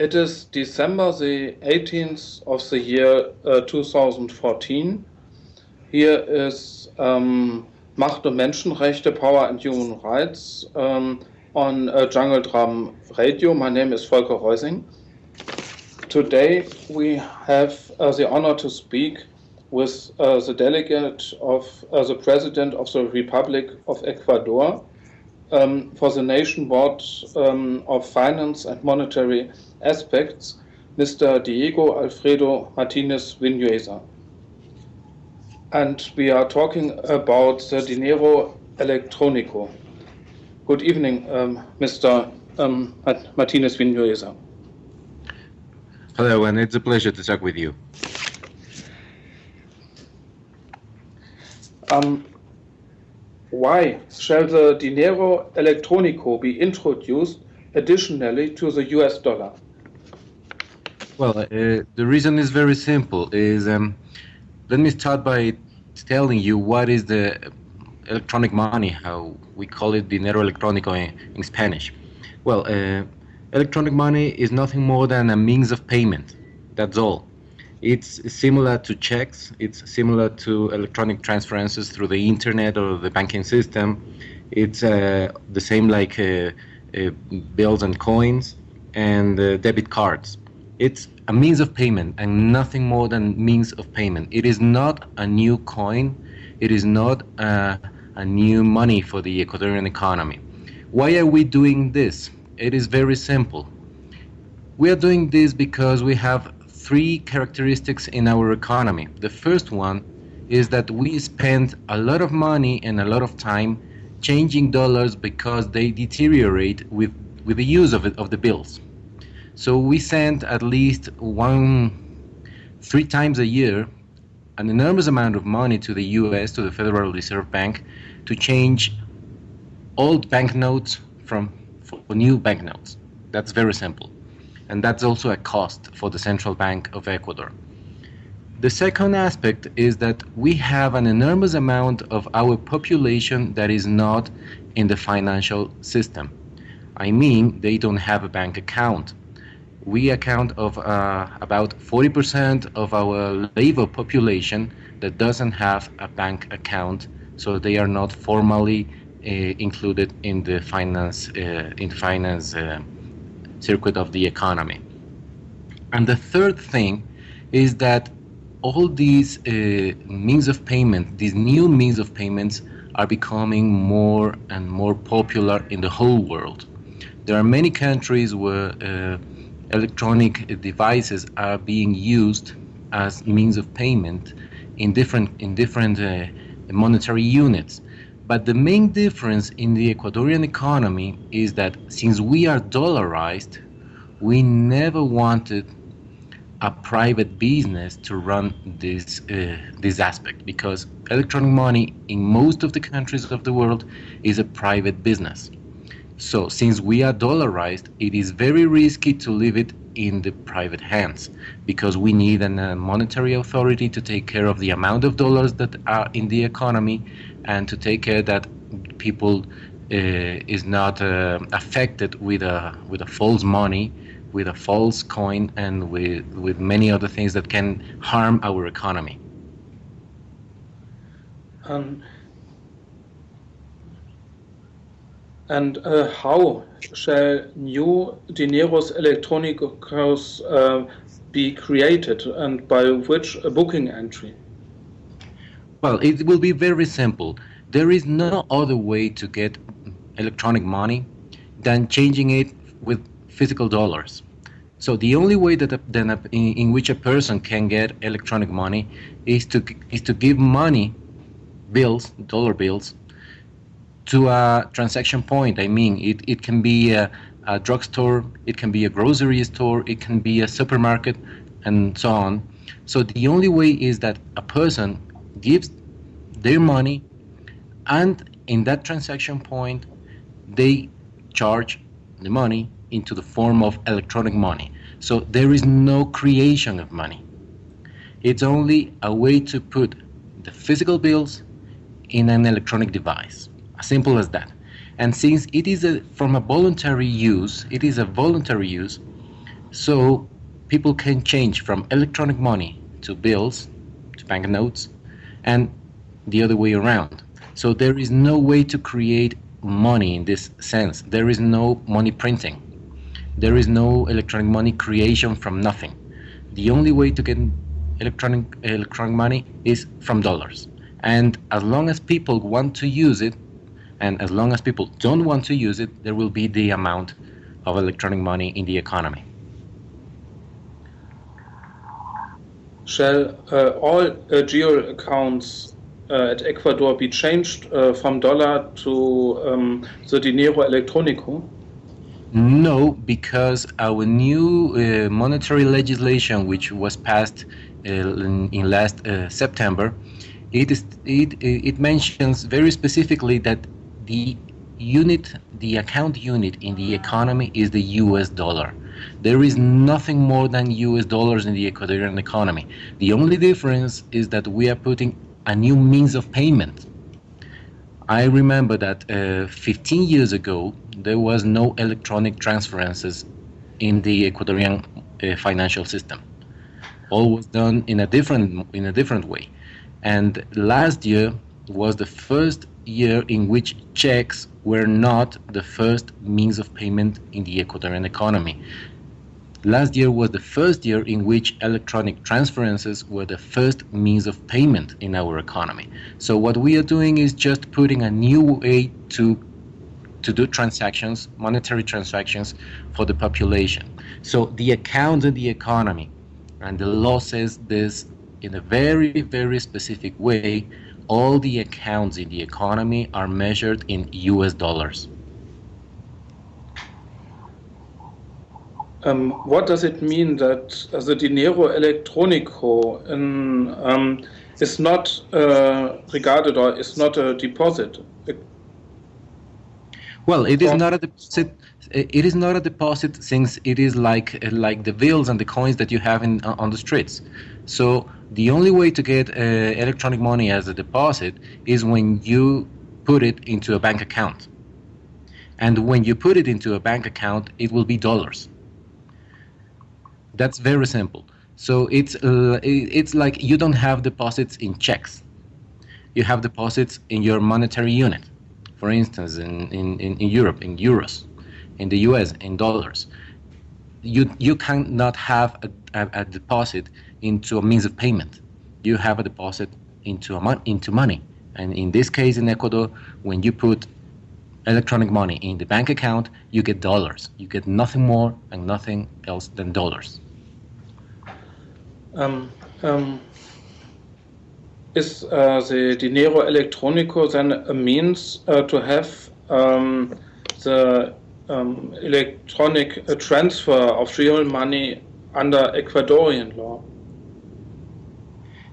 it is December the 18th of the year uh, 2014. Here is um, Macht und Menschenrechte, Power and Human Rights um, on uh, Jungle Drum Radio. My name is Volker Reusing. Today we have uh, the honor to speak with uh, the delegate of uh, the President of the Republic of Ecuador um, for the Nation Board um, of Finance and Monetary Aspects, Mr. Diego Alfredo Martinez Vinuesa. And we are talking about the Dinero Electronico. Good evening, um, Mr. Um, Martinez Vinuesa. Hello, and it's a pleasure to talk with you. Um, why shall the dinero electronico be introduced additionally to the US dollar? Well, uh, the reason is very simple. Is um, let me start by telling you what is the electronic money, how we call it dinero electrónico in, in Spanish. Well, uh, electronic money is nothing more than a means of payment. That's all. It's similar to checks. It's similar to electronic transferences through the internet or the banking system. It's uh, the same like uh, uh, bills and coins and uh, debit cards. It's a means of payment and nothing more than means of payment. It is not a new coin. It is not a, a new money for the Ecuadorian economy. Why are we doing this? It is very simple. We are doing this because we have three characteristics in our economy. The first one is that we spend a lot of money and a lot of time changing dollars because they deteriorate with, with the use of, it, of the bills. So we send at least one, three times a year, an enormous amount of money to the US, to the Federal Reserve Bank, to change old banknotes from for new banknotes. That's very simple and that's also a cost for the Central Bank of Ecuador. The second aspect is that we have an enormous amount of our population that is not in the financial system. I mean, they don't have a bank account. We account of uh, about 40% of our labor population that doesn't have a bank account, so they are not formally uh, included in the finance uh, in finance uh, circuit of the economy. And the third thing is that all these uh, means of payment, these new means of payments, are becoming more and more popular in the whole world. There are many countries where uh, electronic devices are being used as means of payment in different in different uh, monetary units. But the main difference in the Ecuadorian economy is that since we are dollarized, we never wanted a private business to run this uh, this aspect because electronic money in most of the countries of the world is a private business. So since we are dollarized, it is very risky to leave it in the private hands because we need a monetary authority to take care of the amount of dollars that are in the economy and to take care that people uh, is not uh, affected with a with a false money, with a false coin, and with with many other things that can harm our economy. Um, and uh, how shall new dineros electronicos uh, be created, and by which booking entry? Well, it will be very simple. There is no other way to get electronic money than changing it with physical dollars. So the only way that a, then a, in, in, which a person can get electronic money is to is to give money, bills, dollar bills, to a transaction point. I mean, it, it can be a, a drugstore, it can be a grocery store, it can be a supermarket, and so on. So the only way is that a person gives their money and in that transaction point they charge the money into the form of electronic money. So there is no creation of money. It's only a way to put the physical bills in an electronic device. As simple as that. And since it is a, from a voluntary use it is a voluntary use So people can change from electronic money to bills, to banknotes, and the other way around. So there is no way to create money in this sense. There is no money printing. There is no electronic money creation from nothing. The only way to get electronic electronic money is from dollars. And as long as people want to use it, and as long as people don't want to use it, there will be the amount of electronic money in the economy. Shall uh, all uh, Giro accounts uh, at Ecuador be changed uh, from dollar to um, the dinero electrónico? No, because our new uh, monetary legislation, which was passed uh, in, in, last September, it, is, it, it mentions very specifically that the unit, the account unit in the economy is the US dollar. There is nothing more than US dollars in the Ecuadorian economy. The only difference is that we are putting a new means of payment. I remember that uh, 15 years ago, there was no electronic transferences in the Ecuadorian uh, financial system. All was done in a different in a different way. And last year was the first year in which checks were not the first means of payment in the Ecuadorian economy. Last year was the first year in which electronic transferences were the first means of payment in our economy. So what we are doing is just putting a new way to to do transactions, monetary transactions for the population. So the accounts in the economy, and the law says this in a very, very specific way, all the accounts in the economy are measured in US dollars. Um, what does it mean that uh, the dinero electrónico in, um, is not uh, regarded or is not a deposit? Well, it is not a deposit. It is not a deposit since it is like like the bills and the coins that you have in uh, on the streets. So the only way to get uh, electronic money as a deposit is when you put it into a bank account. And when you put it into a bank account, it will be dollars. That's very simple. So it's uh, it's like you don't have deposits in checks. You have deposits in your monetary unit. For instance, in, in, in Europe, in euros, in the US, in dollars. You, you cannot have a, a, a deposit into a means of payment. You have a deposit into, a into money. And in this case, in Ecuador, when you put electronic money in the bank account, you get dollars. You get nothing more and nothing else than dollars. Um, um, is uh, the dinero electrónico then a means uh, to have um, the um, electronic uh, transfer of real money under Ecuadorian law?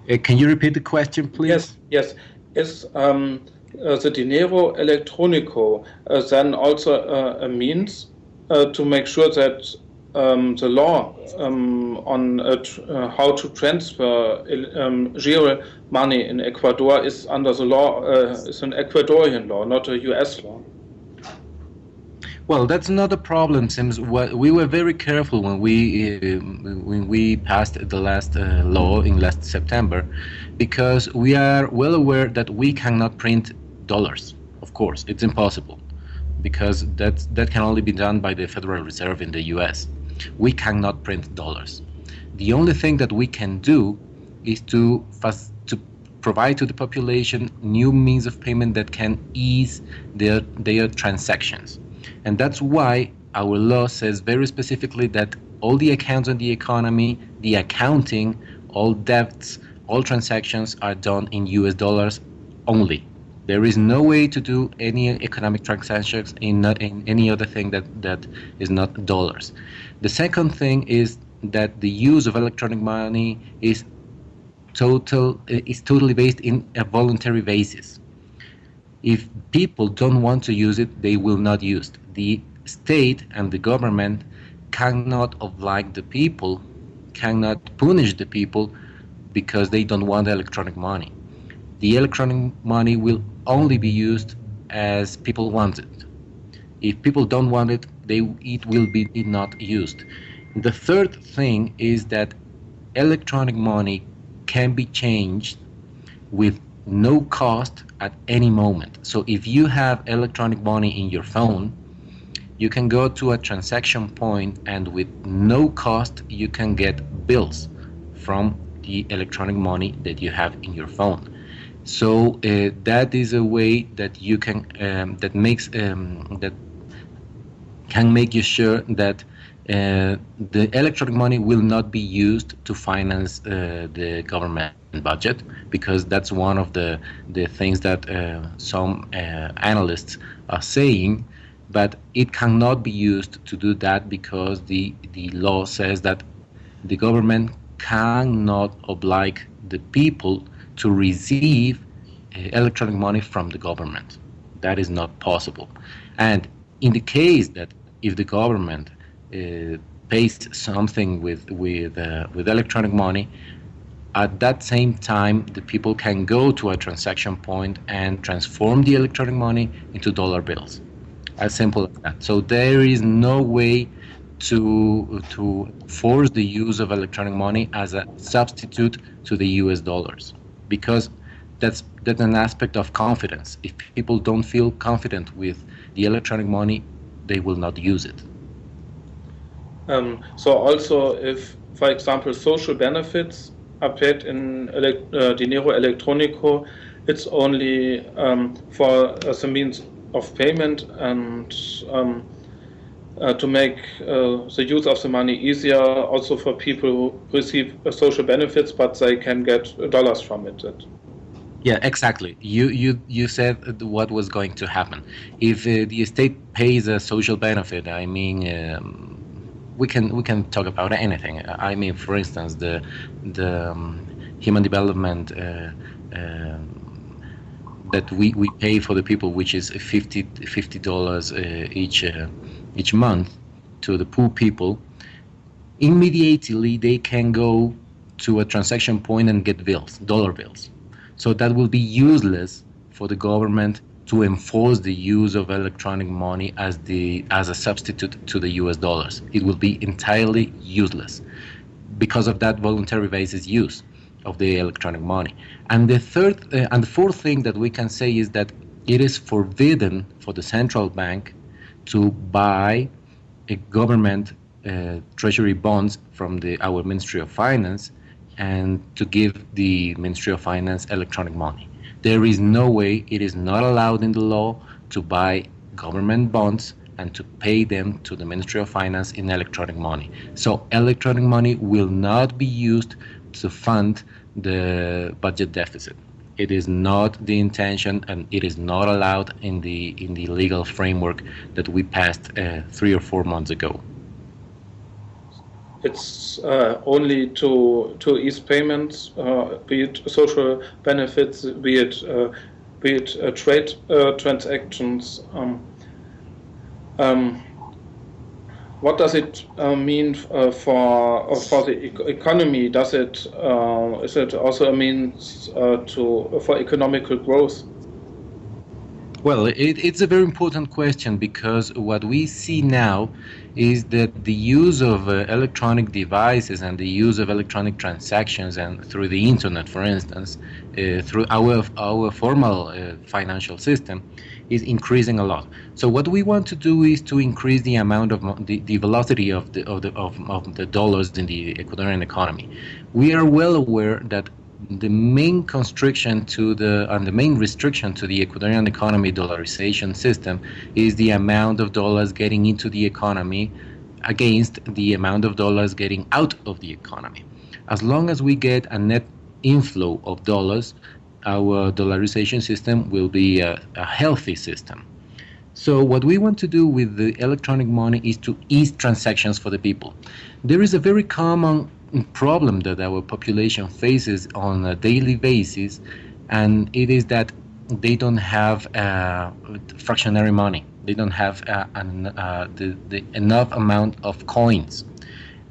Uh, can you repeat the question, please? Yes, yes. Is um, uh, the dinero electrónico uh, then also a means to make sure that um, the law um, on uh, uh, how to transfer um, real money in Ecuador is under the law, uh, is an Ecuadorian law, not a US law. Well, that's not a problem, Sims. We were very careful when we uh, when we passed the last uh, law in last September, because we are well aware that we cannot print dollars. Of course, it's impossible, because that that can only be done by the Federal Reserve in the U.S we cannot print dollars. The only thing that we can do is to fast, to provide to the population new means of payment that can ease their their transactions. And that's why our law says very specifically that all the accounts in the economy, the accounting, all debts, all transactions are done in US dollars only. There is no way to do any economic transactions in, not, in any other thing that, that is not dollars. The second thing is that the use of electronic money is total is totally based in a voluntary basis. If people don't want to use it, they will not use it. The state and the government cannot oblige the people, cannot punish the people because they don't want electronic money. The electronic money will only be used as people want it. If people don't want it, they it will be not used. The third thing is that electronic money can be changed with no cost at any moment. So if you have electronic money in your phone, you can go to a transaction point and with no cost you can get bills from the electronic money that you have in your phone. So uh, that is a way that you can um, that makes um, that can make you sure that uh, the electronic money will not be used to finance uh, the government budget because that's one of the the things that uh, some uh, analysts are saying but it cannot be used to do that because the the law says that the government cannot oblige the people to receive uh, electronic money from the government. That is not possible. And in the case that if the government uh, pays something with with uh, with electronic money at that same time the people can go to a transaction point and transform the electronic money into dollar bills. As simple as that. So there is no way to to force the use of electronic money as a substitute to the US dollars because that's that's an aspect of confidence. If people don't feel confident with the electronic money they will not use it. Um, so also if, for example, social benefits are paid in elect uh, dinero electronico, it's only um, for as a means of payment and um, uh, to make uh, the use of the money easier also for people who receive uh, social benefits but they can get dollars from it. Yeah, exactly. You you you said what was going to happen if uh, the state pays a social benefit. I mean, um, we can we can talk about anything. I mean, for instance, the the um, human development uh, uh, that we, we pay for the people, which is 50 dollars uh, each uh, each month to the poor people. Immediately, they can go to a transaction point and get bills, dollar bills. So that will be useless for the government to enforce the use of electronic money as the as a substitute to the US dollars. It will be entirely useless because of that voluntary basis use of the electronic money. And the third uh, and the fourth thing that we can say is that it is forbidden for the central bank to buy a government uh, treasury bonds from the our Ministry of Finance and to give the Ministry of Finance electronic money. There is no way, it is not allowed in the law to buy government bonds and to pay them to the Ministry of Finance in electronic money. So electronic money will not be used to fund the budget deficit. It is not the intention, and it is not allowed in the in the legal framework that we passed uh, three or four months ago it's uh, only to to ease payments, uh, be it social benefits, be it uh, be it uh, trade uh, transactions. Um, um, what does it uh, mean for for the e economy? Does it is it also a means to for economical growth? Well, it, it's a very important question because what we see now is that the use of uh, electronic devices and the use of electronic transactions and through the internet, for instance, uh, through our our formal uh, financial system, is increasing a lot. So what we want to do is to increase the amount of the, the velocity of the of the of, of the dollars in the Ecuadorian economy. We are well aware that the main constriction to the and the main restriction to the Ecuadorian economy dollarization system is the amount of dollars getting into the economy against the amount of dollars getting out of the economy. As long as we get a net inflow of dollars, our dollarization system will be a, a healthy system. So what we want to do with the electronic money is to ease transactions for the people. There is a very common problem that our population faces on a daily basis, and it is that they don't have uh, fractionary money. They don't have uh, an, uh, the, the enough amount of coins.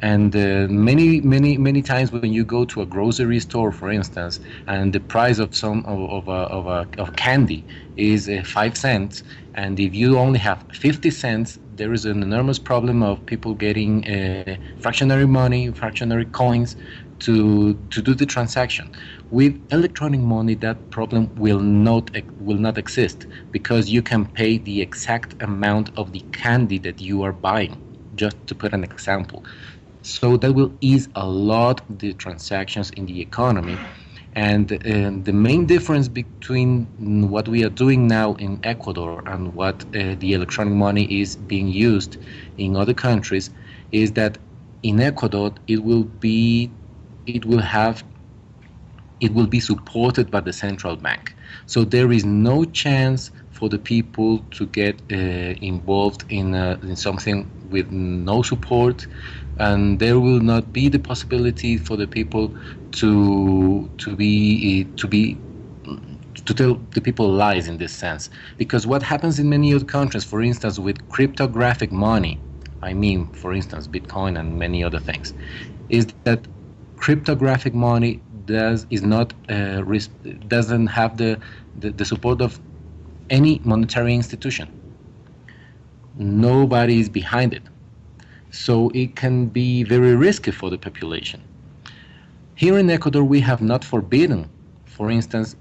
And uh, many, many, many times when you go to a grocery store, for instance, and the price of some of, of, a, of, a, of candy is uh, five cents, and if you only have 50 cents, there is an enormous problem of people getting uh, fractionary money, fractionary coins to to do the transaction. With electronic money, that problem will not will not exist because you can pay the exact amount of the candy that you are buying. Just to put an example, so that will ease a lot the transactions in the economy. And, uh, the main difference between what we are doing now in Ecuador and what uh, the electronic money is being used in other countries is that in Ecuador it will be it will have it will be supported by the central bank. So there is no chance for the people to get uh, involved in, uh, in something with no support, and there will not be the possibility for the people to to be to be to tell the people lies in this sense. Because what happens in many other countries, for instance, with cryptographic money, I mean, for instance, Bitcoin and many other things, is that cryptographic money does is not uh, doesn't have the, the, the support of any monetary institution. Nobody is behind it, so it can be very risky for the population. Here in Ecuador, we have not forbidden, for instance,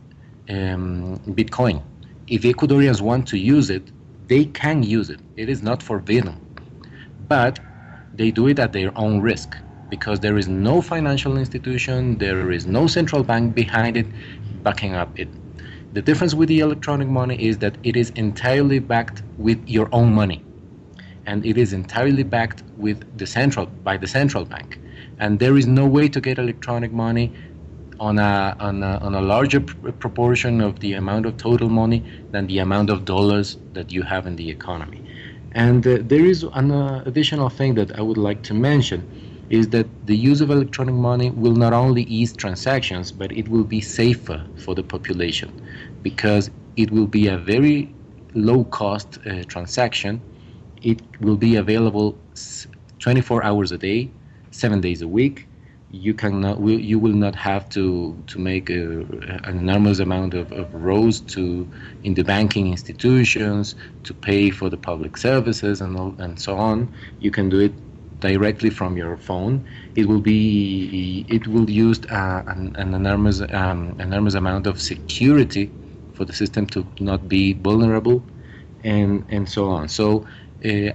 um, Bitcoin. If Ecuadorians want to use it, they can use it. It is not forbidden, but they do it at their own risk because there is no financial institution, there is no central bank behind it backing up it. The difference with the electronic money is that it is entirely backed with your own money. And it is entirely backed with the central by the central bank. And there is no way to get electronic money on a, on a, on a larger pr proportion of the amount of total money than the amount of dollars that you have in the economy. And uh, there is an uh, additional thing that I would like to mention is that the use of electronic money will not only ease transactions, but it will be safer for the population because it will be a very low cost uh, transaction. It will be available 24 hours a day, seven days a week. You cannot, you will not have to to make a, an enormous amount of, of rows to in the banking institutions to pay for the public services and all, and so on. You can do it directly from your phone. It will be it will use uh, an, an, enormous um, enormous amount of security for the system to not be vulnerable, and and so on. So uh,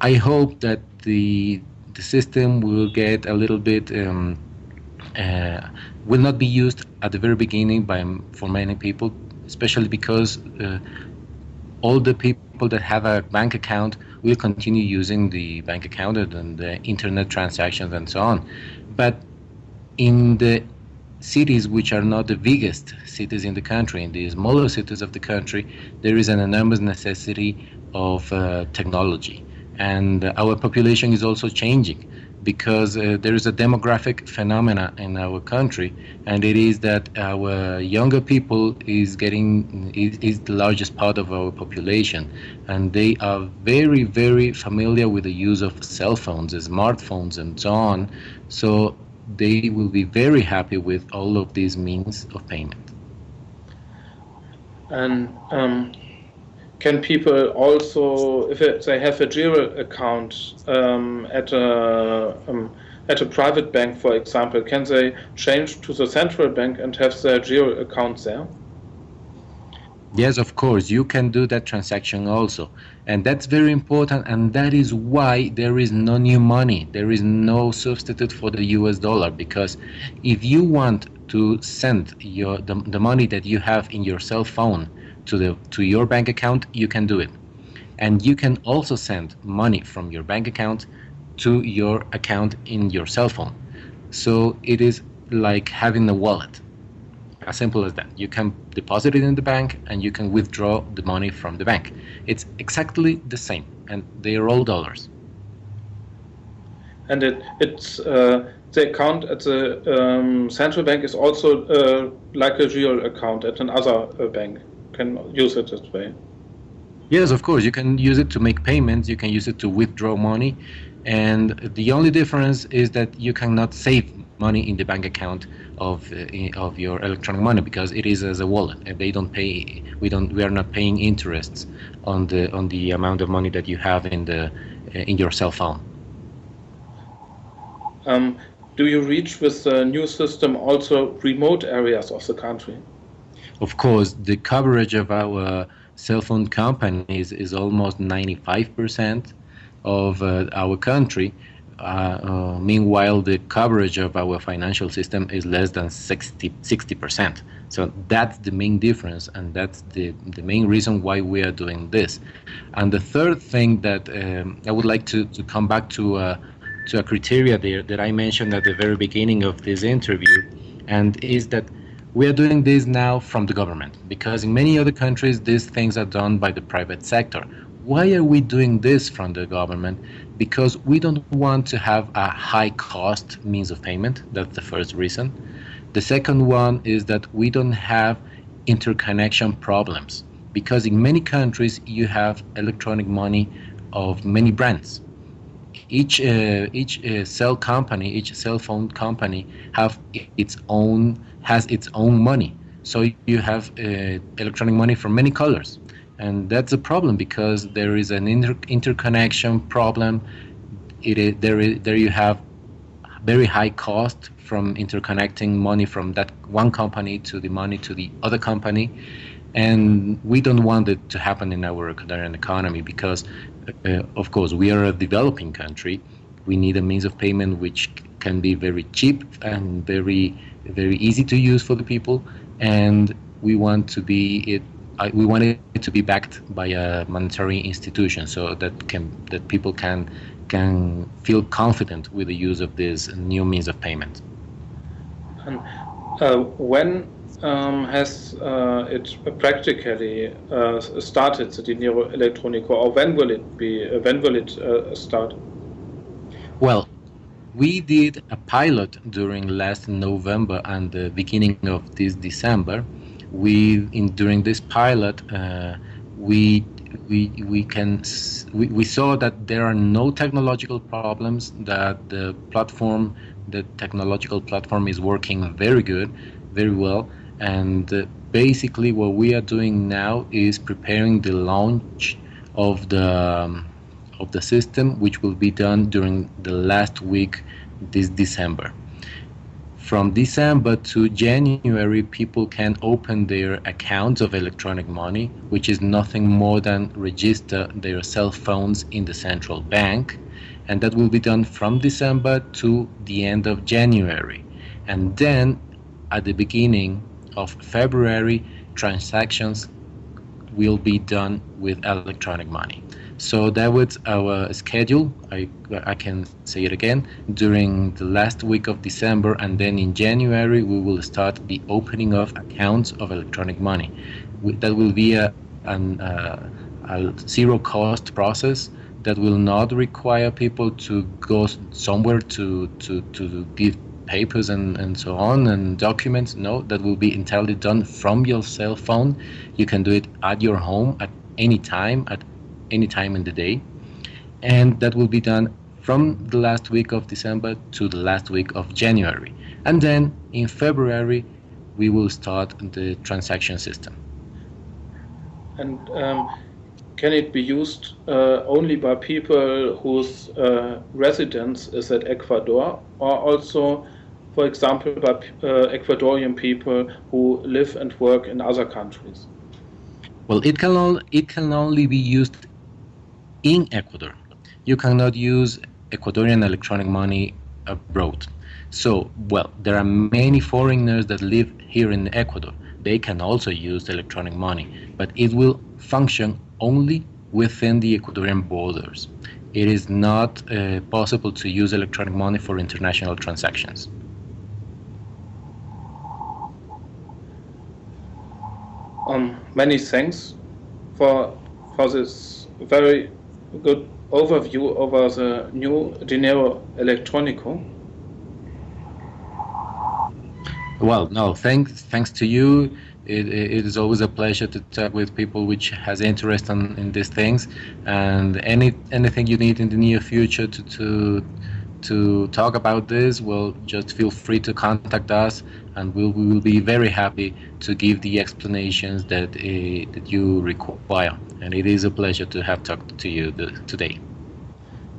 I hope that the the system will get a little bit um, uh, will not be used at the very beginning by for many people, especially because uh, all the people that have a bank account will continue using the bank account and the internet transactions and so on. But in the cities which are not the biggest cities in the country, in the smaller cities of the country, there is an enormous necessity of uh, technology. And our population is also changing because uh, there is a demographic phenomena in our country, and it is that our younger people is getting is, is, the largest part of our population, and they are very very familiar with the use of cell phones, smartphones, and so on. So they will be very happy with all of these means of payment. And um, can people also, if they have a Giro account um, at a um, at a private bank, for example, can they change to the central bank and have their Giro account there? Yes, of course, you can do that transaction also. And that's very important, and that is why there is no new money. There is no substitute for the US dollar, because if you want to send your the, the money that you have in your cell phone to the to your bank account, you can do it. And you can also send money from your bank account to your account in your cell phone. So it is like having a wallet. As simple as that. You can deposit it in the bank and you can withdraw the money from the bank. It's exactly the same and they are all dollars. And it it's uh, the account at the um, central bank is also uh, like a real account at another uh, bank can use it this way. Yes, of course. You can use it to make payments. You can use it to withdraw money. and the only difference is that you cannot save money in the bank account of uh, of your electronic money because it is as a wallet. And they don't pay we don't we are not paying interests on the on the amount of money that you have in the uh, in your cell phone. Um, do you reach with the new system also remote areas of the country? Of course the coverage of our cell phone companies is almost 95 percent of uh, our country uh, uh, meanwhile, the coverage of our financial system is less than 60 percent. So that's the main difference, and that's the the main reason why we are doing this. And the third thing that um, I would like to, to come back to uh, to a criteria there that I mentioned at the very beginning of this interview, and is that we are doing this now from the government because in many other countries these things are done by the private sector. Why are we doing this from the government? because we don't want to have a high cost means of payment. That's the first reason. The second one is that we don't have interconnection problems because in many countries you have electronic money of many brands. Each uh, each uh, cell company, each cell phone company have its own has its own money. So you have uh, electronic money from many colors and that's a problem because there is an inter interconnection problem. It is, there, is, there you have very high cost from interconnecting money from that one company to the money to the other company, and we don't want it to happen in our Ecuadorian economy because, uh, of course, we are a developing country. We need a means of payment which can be very cheap and very very easy to use for the people, and we want to be it I, we want it to be backed by a monetary institution so that can that people can can feel confident with the use of this new means of payment. And uh, when um, has uh, it practically uh, started the Dinero Electronico, or when will it be? Uh, when will it uh, start? Well, we did a pilot during last November and the beginning of this December we in during this pilot uh, we we we can we, we saw that there are no technological problems that the platform the technological platform is working very good very well and uh, basically what we are doing now is preparing the launch of the um, of the system which will be done during the last week this December from December to January, people can open their accounts of electronic money, which is nothing more than register their cell phones in the central bank. And that will be done from December to the end of January. And then at the beginning of February, transactions will be done with electronic money. So that was our schedule. I, I can say it again. During the last week of December and then in January, we will start the opening of accounts of electronic money. That will be a, an, uh, a zero cost process that will not require people to go somewhere to, to, to give papers and, and so on and documents. No, that will be entirely done from your cell phone. You can do it at your home at any time, at any time in the day. And that will be done from the last week of December to the last week of January. And then in February, we will start the transaction system. And um, can it be used uh, only by people whose uh, residence is at Ecuador or also, for example, by uh, Ecuadorian people who live and work in other countries? Well, it can, it can only be used in Ecuador. You cannot use Ecuadorian electronic money abroad. So, well, there are many foreigners that live here in Ecuador. They can also use electronic money, but it will function only within the Ecuadorian borders. It is not uh, possible to use electronic money for international transactions. Um, many thanks for for this very good overview over the new Dinero Electronico. Well, no, thanks thanks to you. It, it is always a pleasure to talk with people which has interest in, in these things, and any anything you need in the near future to to to talk about this, well, just feel free to contact us, and we'll, we will be very happy to give the explanations that uh, that you require. And it is a pleasure to have talked to you the, today.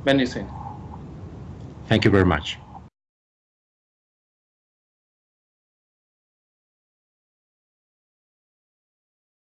Many things. Thank you very much.